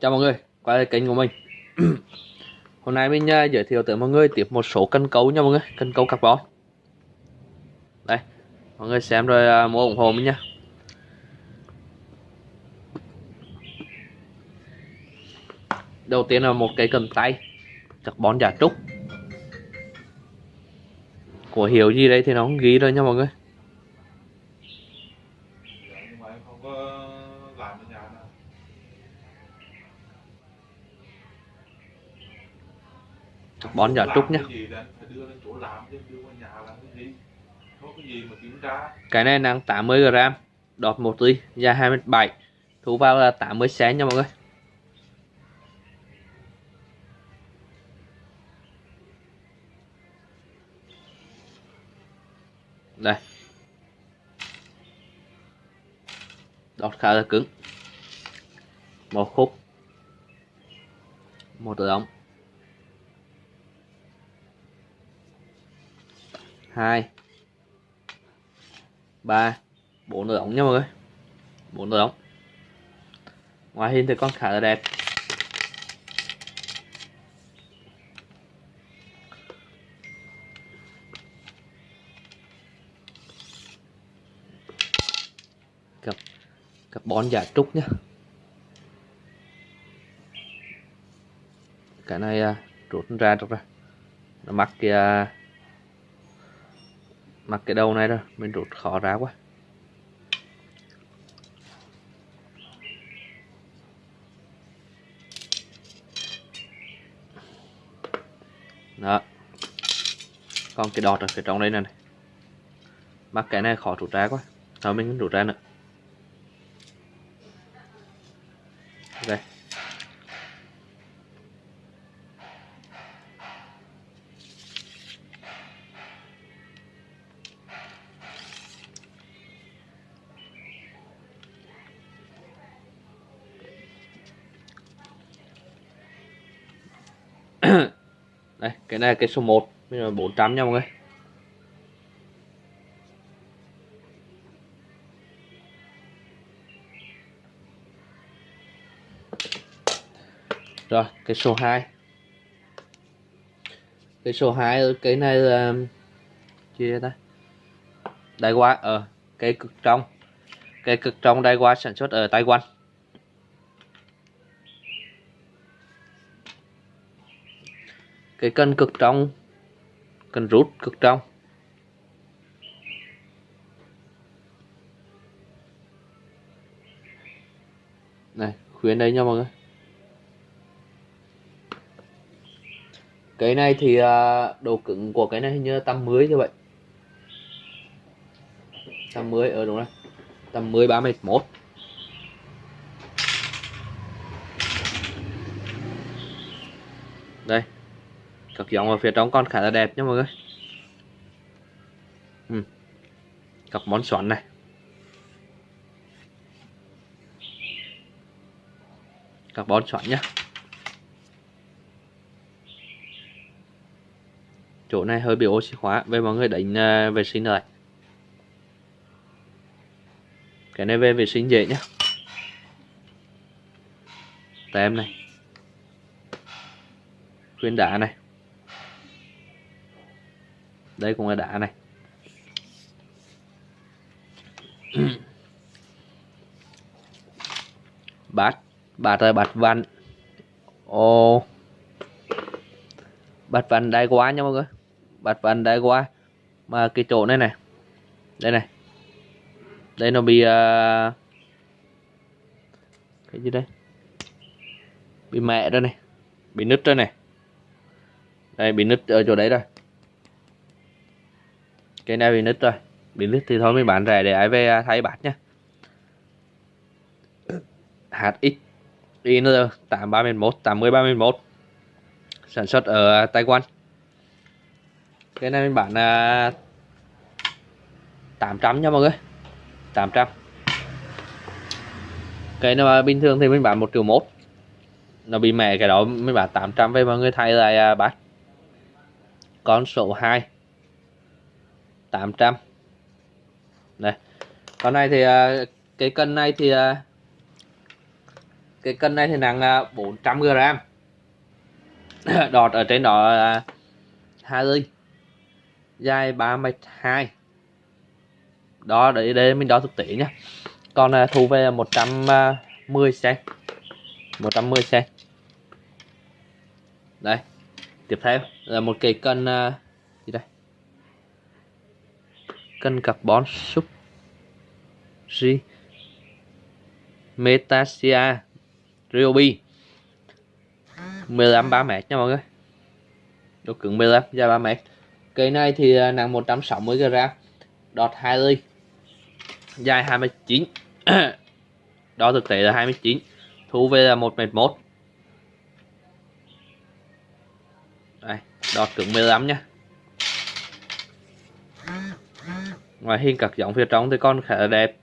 Chào mọi người, quay lại kênh của mình. Hôm nay mình uh, giới thiệu tới mọi người tiếp một số cân cấu nha mọi người Cân cấu carbon. Đây, mọi người xem rồi uh, mua ủng hộ mình nha. Đầu tiên là một cái cần tay Carbon giả trúc. Của hiệu gì đây thì nó không ghi rồi nha mọi người. Bón giả trúc nhá. cái này nặng 80 g đọt một ly dài 27 thu vào là 80 cm nha mọi người. Đây. Đọt khá là cứng. Một khúc. Một ống hai. Ba. Bốn nửa ống nha mọi người. Bốn nửa ống. Ngoài hình thì con khá là đẹp. Cặp cặp bón giả trúc nhá. Cái này à, rút ra rút ra. Nó mắc kia mặc cái đầu này rồi mình rút khó ra quá. Đó. Còn cái đọt ở phía trong đây này, này. mắc cái này khó rút ra quá. Thôi mình rút ra nữa. Cái này là cái số 1 bây giờ 400 nha mọi người. Rồi, cái số 2 cái số 2 cái này là chia ta? Đai qua ở cái cực trong. Cái cực trong đai qua sản xuất ở Taiwan. Cái cân cực trong. Cân rút cực trong. Này, khuyến đây nha mọi người. Cái này thì à, độ cứng của cái này hình như tầm 10 như vậy tầm 10 ở ờ, đúng rồi. Tầm 10 31 đây các giống ở phía trong còn khá là đẹp nha mọi người. Ừ. các món xoắn này. Các món xoắn nhá. Chỗ này hơi bị oxy hóa về mọi người đánh à, vệ sinh rồi cái này về vệ sinh dễ nhá. Tem này. Khuyên đá này đây cũng là đá này. Bát bát là bát văn. Ô bát văn đai quá nha mọi người. Bát văn đai quá. Mà cái chỗ này này. Đây này. Đây nó bị uh, cái gì đây? Bị mẹ đây này. Bị nứt đây này. Đây bị nứt ở chỗ đấy rồi cái này bị nứt rồi bị nứt thì thôi mình bán rẻ để ai về à, thay bát nhá. HX IN 8311 8031 sản xuất ở à, Taiwan. Cái này mình bán là 800 nha mọi người. 800 cái nó bình thường thì mình bán 1 triệu 1 nó bị mẹ cái đó, mình bán 800 về mọi người thay lại à, bát. Con số 2 800 đây. Con này thì à, cái cân này thì à, cái cân này thì nặng à, 400 g đọt ở trên đó là hai ly. Dài 32 đó để đây mình đo thực tế nhé con thu về 110 cm 110 cm đây. Tiếp theo là một cái cân uh, cân carbon sub G Metasia Ryobi 15 3 mét nha mọi người. Độ cứng 15 dài 3 mét. Cây này thì à, nặng 160 g đọt 2 ly. Dài 29 đó thực tế là 29 thu về là 1 mét 1 đây, đọt cứng 15 nha. Ngoài hình các giống phía trong thì con khá là đẹp.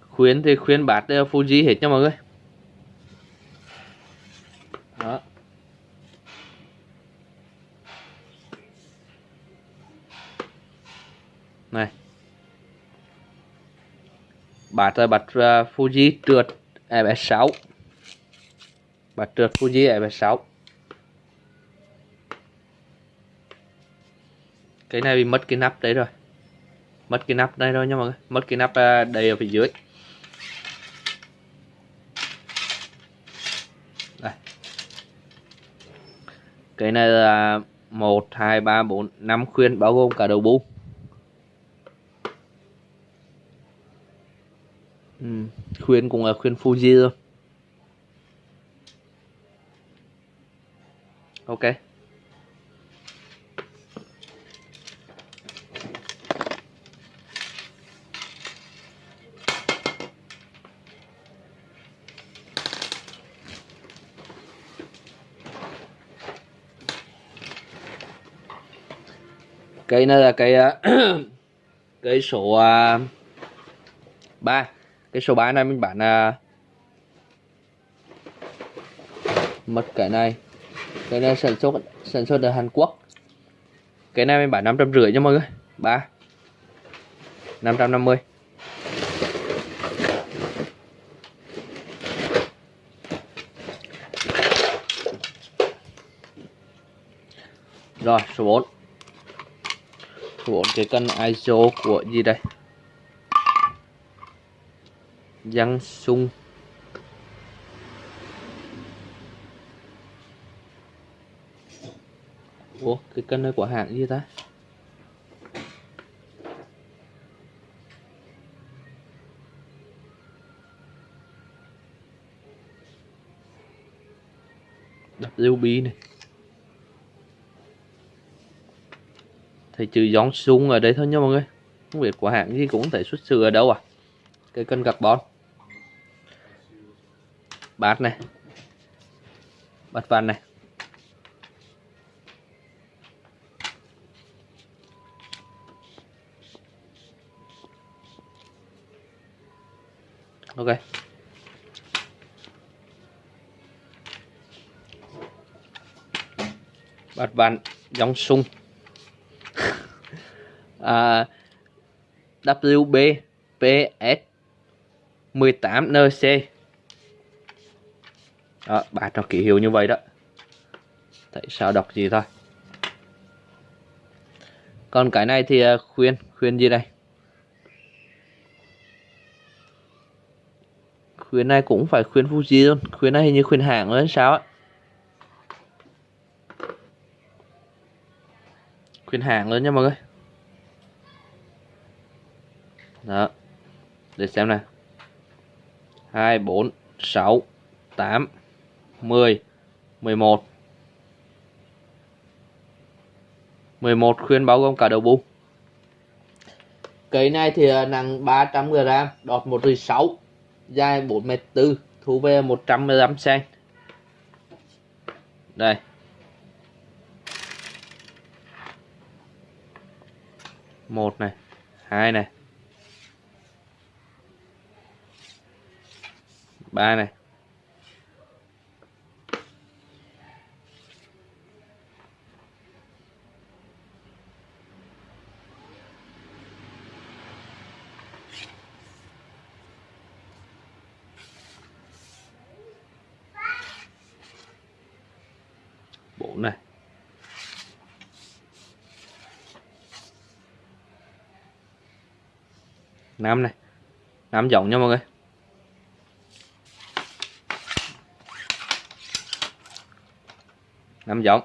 Khuyến thì khuyến bát ờ, Fuji hết nha mọi người. Bát rồi bát uh, Fuji trượt FS6 bát trượt Fuji FS6 cái này bị mất cái nắp đấy rồi. Mất cái nắp đây rồi nha mọi người. Mất cái nắp à, uh, đây ở phía dưới. Đây. Cái này là một hai ba bốn năm khuyên bao gồm cả đầu bu ừ, khuyên cũng là khuyên Fuji thôi. Ok. Cây này là cây à, cây số à, uh, 3 cái số 3 này mình bán à, mất cái này. Cái này sản xuất sản xuất ở Hàn Quốc. Cái này mình bán năm trăm rưỡi cho mọi người. Ba. năm trăm năm mươi. Rồi số 4 của cái cân ISO của gì đây? Giang sung. Ủa, cái cân này của hãng gì ta? WB này. Thì trừ gión sung ở đây thôi nha mọi người. Không biết của hãng gì cũng thể xuất xứ ở đâu à? Cái cân carbon bát này. Bát vàng này. Ok. Bát vàng giống sung. À, WB PS 18NC đó, bà cho ký hiệu như vậy đó. Tại sao đọc gì thôi. Còn cái này thì à, khuyên khuyên gì đây? Khuyên này cũng phải khuyên Fuji luôn. Khuyên này hình như khuyên hãng lên sao ấy khuyên hàng lên nha mọi người. Đó. Để xem nè 2 4 6 8 10 11 11 khuyên bao gồm cả đầu bu cây này thì à, nặng 300 g đọt 1 6 dài 4 m 4 thu về 115 cm đây. Một này hai này ba này bốn này năm này. Năm giống nha mọi người. Năm giống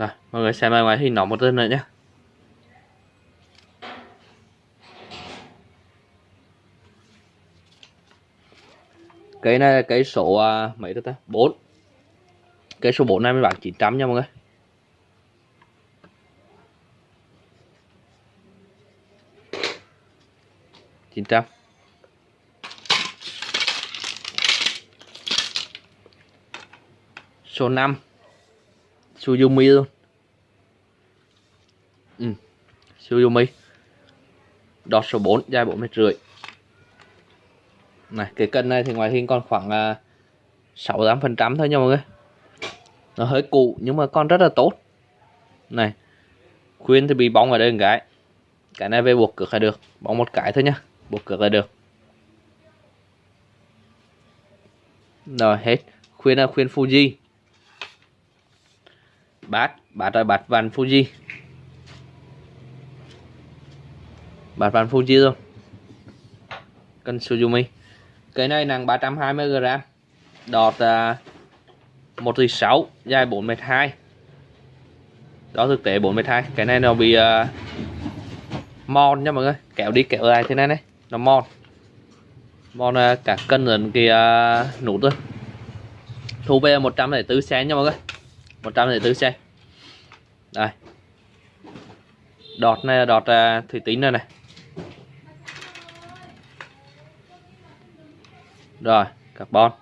Rồi, mọi người xem ngoài hình nó một lần nữa nhé. Cái này là cái số à, mấy đó ta? 4. Cái số 4 này mình bán 900 nha mọi người. chín trăm số 5 Suzumi luôn ừ. Suzumi đọt số 4 dài 4 mét rưỡi. Này cái cân này thì ngoài hình còn khoảng à, uh, 68 phần trăm thôi nha mọi người. Nó hơi cũ nhưng mà con rất là tốt. Này khuyên thì bị bóng ở đây một cái. Cái này về buộc cực là được. Bóng một cái thôi nhá buộc cực là được. Rồi hết. Khuyên là khuyên Fuji. Bát bát rồi bát vàng Fuji. Bát vàng Fuji rồi cân Suzumi cái này nặng 320g đọt uh, 1 6 dài 4 m 2 đó thực tế 4 m 2 cái này nó bị uh, mòn nha mọi người. Kéo đi kéo lại thế này này. Nó mòn. Mòn uh, cả cân lớn cái uh, nút thôi. Thu về 104 cm nha mọi người. 104 cm đây. Đọt này là đọt uh, thủy tính này này. Rồi, carbon.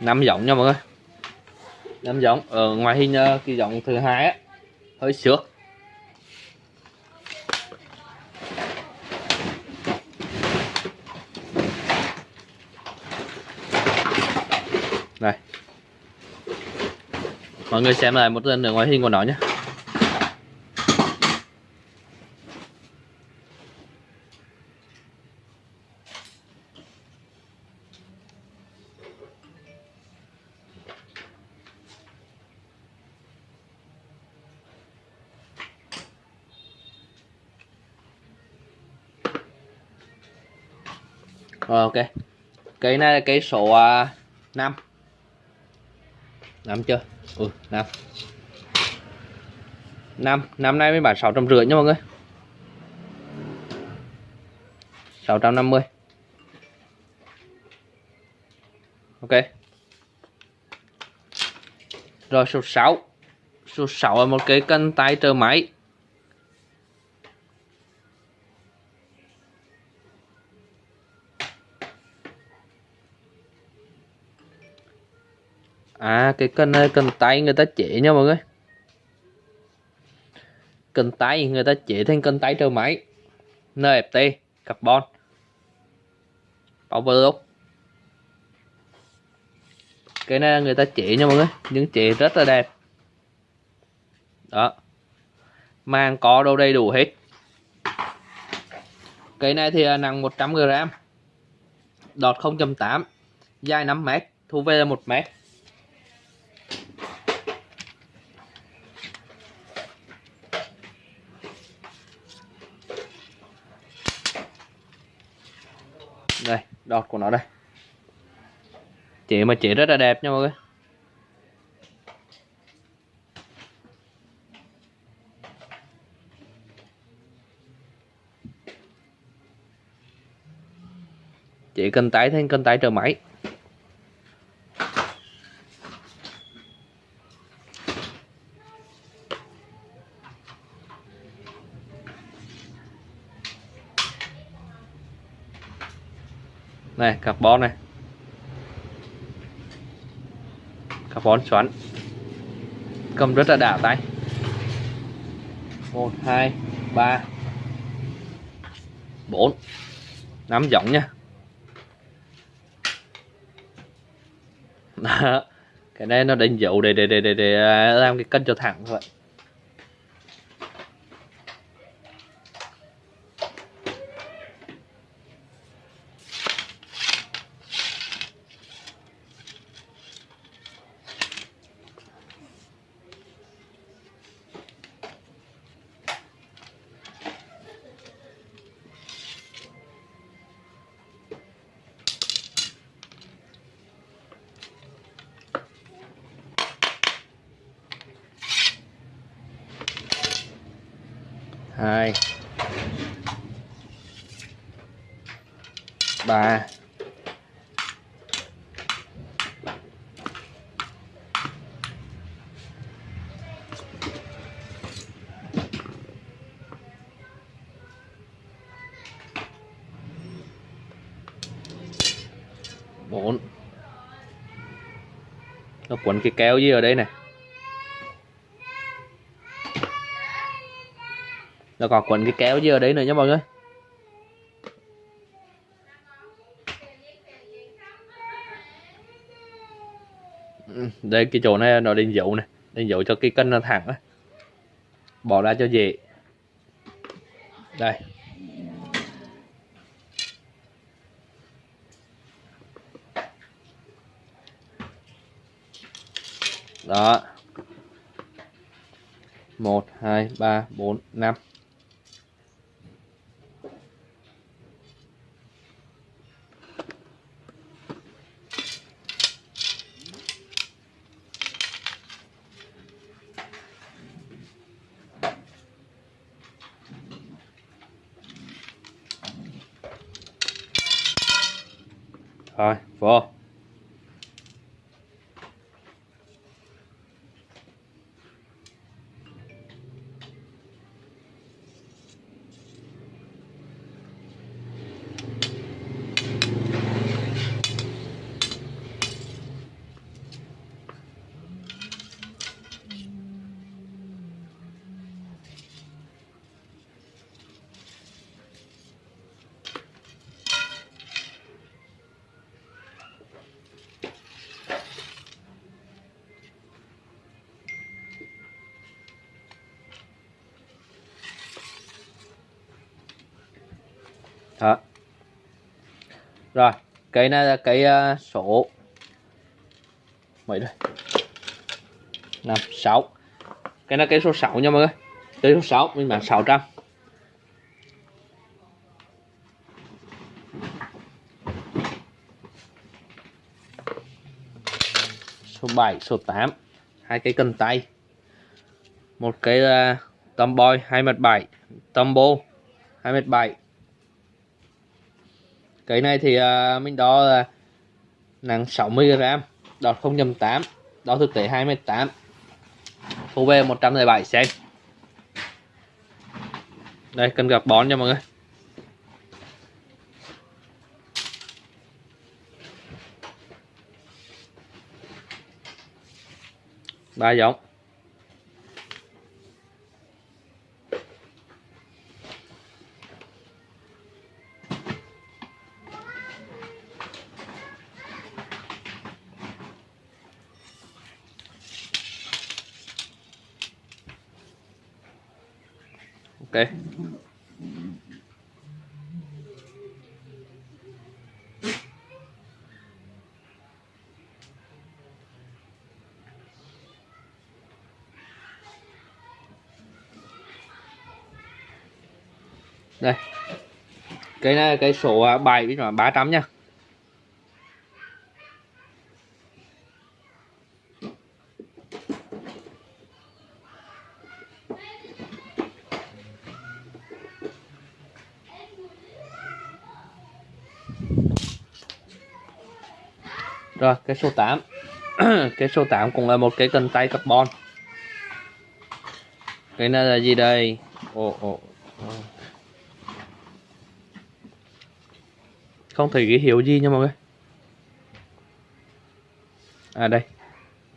Năm giọng nha mọi người. Năm giọng ở ngoài hình ờ, kỳ giọng thứ hai á, hơi xước đây mọi người xem lại một lần nữa ngoài hình của nó nhé Rồi ok. Cái này là cái số uh, 5. 5 chưa? Ừ, 5. 5, năm nay mới bán 650 nha mọi người. 650. Ok. Rồi số 6. Số 6 là một cái cân tay trợ máy. À cái cân này cần tay người ta chế nha mọi người. Cần tay người ta chế thành cân tay trơ máy NFT carbon. Power look Cái này người ta chế nha mọi người. Nhưng chế rất là đẹp. Đó. Mang có đâu đầy đủ hết. Cái này thì nặng 100g Đọt 0.8 Dài 5m Thu về là 1m đọt của nó đây. Chế mà chế rất là đẹp nha mọi người. Chế cân tái thêm, cân tái trở máy. Này carbon này. Carbon xoắn. Cầm rất là đã tay. Một hai ba bốn. Năm giọng nha. Đó. cái này nó đánh dấu để để để để, để à, làm cái cân cho thẳng thôi hai ba bốn. Nó quấn cái kéo gì ở đây này. Nó còn quấn cái kéo gì ở đấy nữa nhá mọi người Ừ, đây, cái chỗ này nó đánh dấu này. Đánh dấu cho cái cân nó thẳng á. Bỏ ra cho dễ. Đây. Đó. Một, hai, ba, bốn, năm rồi vô đó rồi cái này là cái uh, số. Mấy đây năm sáu. Cái này cái số 6 nha mọi người. Cái số 6 mình bán 600 số 7 số 8 hai cái cần tay. Một cái ờ, uh, tầm boy 2 mặt 7 tầm bô 2 mặt 7 cái này thì uh, mình đo là nặng 60g đọt 0.8 đo thực tế 2m8 UV 107 cm đây cần gặp bón cho mọi người. Ba giống. Đây. Đây. Cái này cái số 7 à, với 300 nha. Rồi cái số 8 cái số 8 cũng là một cái cần tay carbon. Cái này là gì đây? Ồ ồ. Không thấy cái hiệu gì nha mọi người. À đây.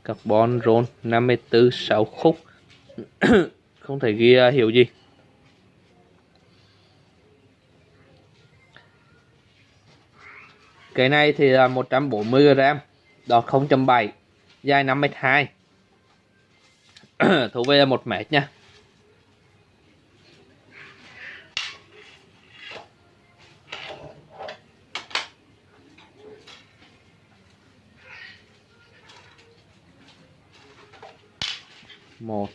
Carbon roll 54 6 khúc. Không thể ghi à, uh, hiệu gì. Cái này thì là 140 g đọt 0.7 dài 5m2 thú về là 1 mét nha. Một.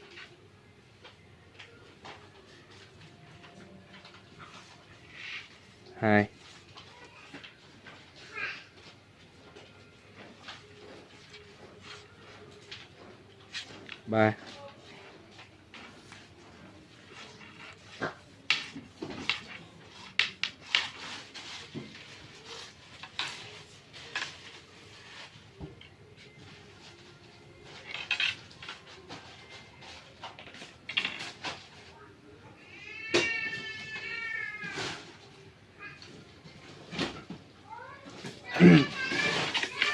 Hai. Ba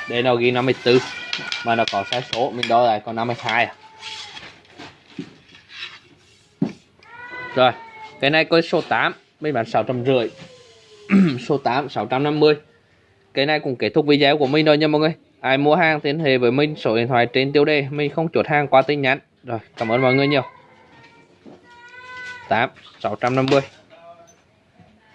đây nó ghi 54 mà nó có sai số, mình đo lại còn 52 à. Rồi, cái này có số 8 mình bán 650 số 8 650 cái này cũng kết thúc video của mình rồi nha mọi người. Ai mua hàng liên hệ với mình, số điện thoại trên tiêu đề. Mình không chốt hàng qua tin nhắn. Rồi, cảm ơn mọi người nhiều. 8 650